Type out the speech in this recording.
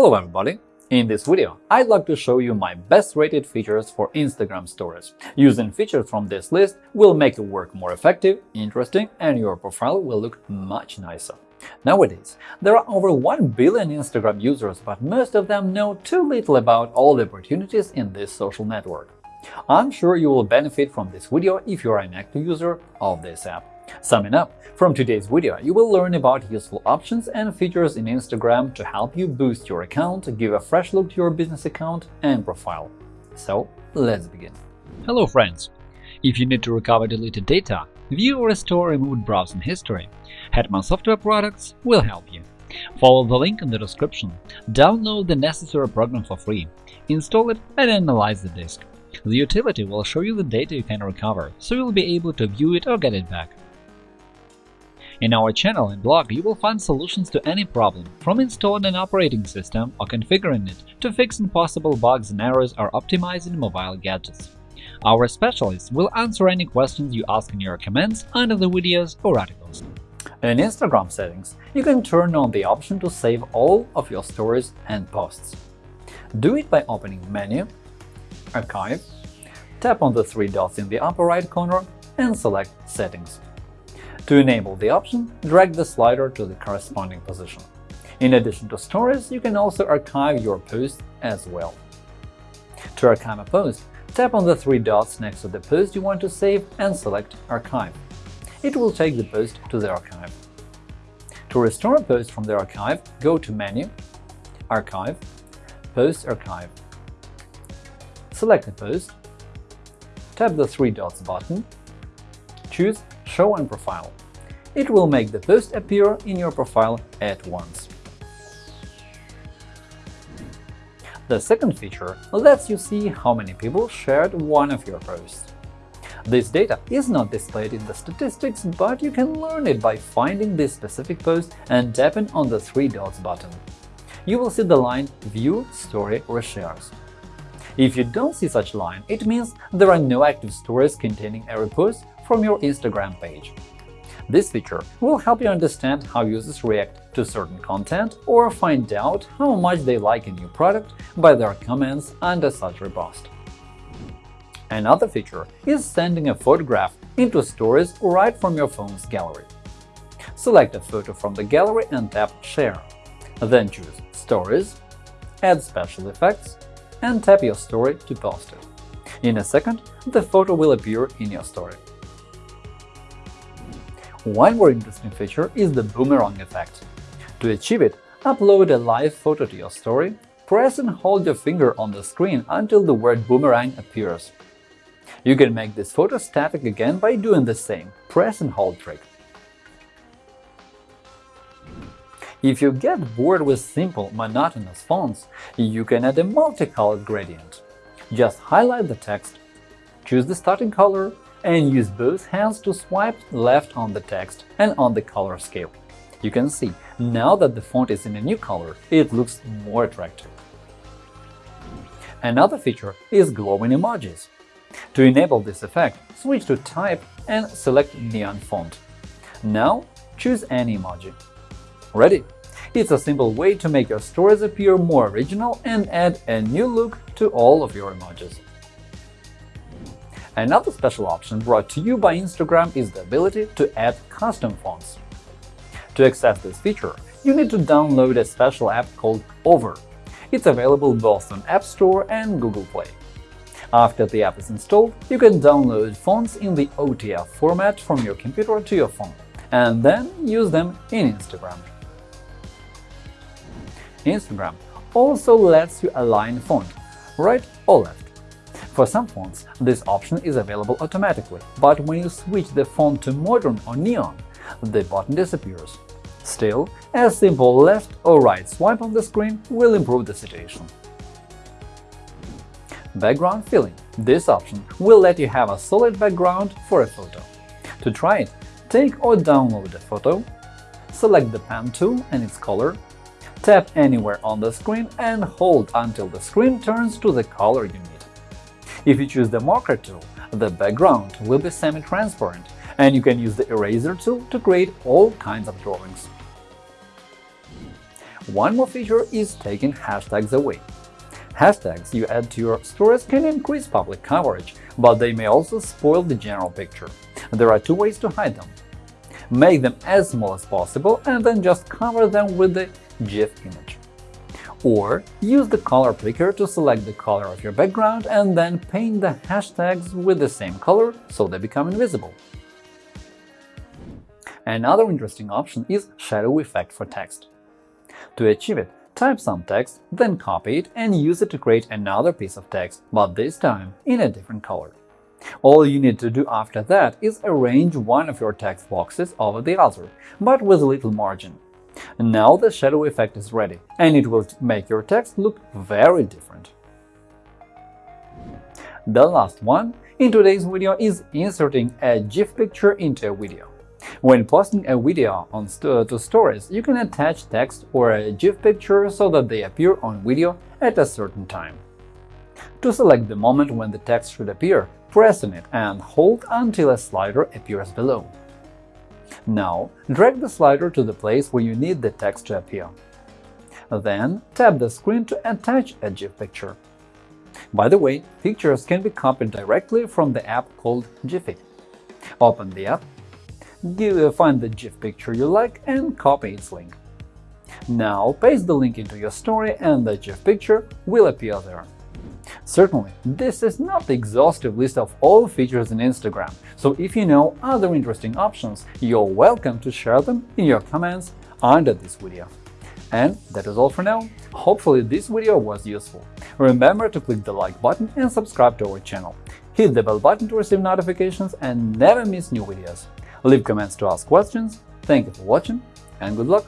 Hello everybody! In this video, I'd like to show you my best rated features for Instagram Stories. Using features from this list will make your work more effective, interesting, and your profile will look much nicer. Nowadays, there are over 1 billion Instagram users, but most of them know too little about all the opportunities in this social network. I'm sure you will benefit from this video if you are an active user of this app. Summing up, from today's video, you will learn about useful options and features in Instagram to help you boost your account, give a fresh look to your business account and profile. So, let's begin. Hello friends! If you need to recover deleted data, view or restore removed browsing history, Hetman Software Products will help you. Follow the link in the description, download the necessary program for free, install it and analyze the disk. The utility will show you the data you can recover, so you'll be able to view it or get it back. In our channel and blog, you will find solutions to any problem, from installing an operating system or configuring it to fixing possible bugs and errors or optimizing mobile gadgets. Our specialists will answer any questions you ask in your comments under the videos or articles. In Instagram settings, you can turn on the option to save all of your stories and posts. Do it by opening Menu, Archive, tap on the three dots in the upper right corner and select Settings. To enable the option, drag the slider to the corresponding position. In addition to stories, you can also archive your post as well. To archive a post, tap on the three dots next to the post you want to save and select Archive. It will take the post to the archive. To restore a post from the archive, go to Menu, Archive, Post Archive. Select a post, tap the three dots button, choose Show and Profile. It will make the post appear in your profile at once. The second feature lets you see how many people shared one of your posts. This data is not displayed in the statistics, but you can learn it by finding this specific post and tapping on the three dots button. You will see the line View, Story or Shares. If you don't see such line, it means there are no active stories containing a repost from your Instagram page. This feature will help you understand how users react to certain content or find out how much they like a new product by their comments under such repost. Another feature is sending a photograph into Stories right from your phone's gallery. Select a photo from the gallery and tap Share. Then choose Stories, Add Special Effects, and tap your story to post it. In a second, the photo will appear in your story. One more interesting feature is the boomerang effect. To achieve it, upload a live photo to your story, press and hold your finger on the screen until the word boomerang appears. You can make this photo static again by doing the same press and hold trick. If you get bored with simple, monotonous fonts, you can add a multicolored gradient. Just highlight the text, choose the starting color, and use both hands to swipe left on the text and on the color scale. You can see, now that the font is in a new color, it looks more attractive. Another feature is glowing emojis. To enable this effect, switch to Type and select Neon font. Now choose any emoji. Ready? It's a simple way to make your stories appear more original and add a new look to all of your emojis. Another special option brought to you by Instagram is the ability to add custom fonts. To access this feature, you need to download a special app called Over. It's available both on App Store and Google Play. After the app is installed, you can download fonts in the OTF format from your computer to your phone, and then use them in Instagram. Instagram also lets you align font, right or left. For some fonts, this option is available automatically, but when you switch the font to Modern or Neon, the button disappears. Still, a simple left or right swipe on the screen will improve the situation. Background filling – This option will let you have a solid background for a photo. To try it, take or download a photo, select the pen tool and its color, tap anywhere on the screen and hold until the screen turns to the color you need. If you choose the marker tool, the background will be semi-transparent, and you can use the eraser tool to create all kinds of drawings. One more feature is taking hashtags away. Hashtags you add to your stories can increase public coverage, but they may also spoil the general picture. There are two ways to hide them. Make them as small as possible and then just cover them with the GIF image. Or use the color picker to select the color of your background and then paint the hashtags with the same color so they become invisible. Another interesting option is shadow effect for text. To achieve it, type some text, then copy it and use it to create another piece of text, but this time in a different color. All you need to do after that is arrange one of your text boxes over the other, but with little margin. Now the shadow effect is ready, and it will make your text look very different. The last one in today's video is inserting a GIF picture into a video. When posting a video on st to stories, you can attach text or a GIF picture so that they appear on video at a certain time. To select the moment when the text should appear, press on it and hold until a slider appears below. Now, drag the slider to the place where you need the text to appear. Then, tap the screen to attach a GIF picture. By the way, pictures can be copied directly from the app called Giphy. Open the app, give, uh, find the GIF picture you like and copy its link. Now paste the link into your story and the GIF picture will appear there. Certainly, this is not the exhaustive list of all features in Instagram, so if you know other interesting options, you're welcome to share them in your comments under this video. And that is all for now. Hopefully this video was useful. Remember to click the like button and subscribe to our channel. Hit the bell button to receive notifications and never miss new videos. Leave comments to ask questions. Thank you for watching and good luck!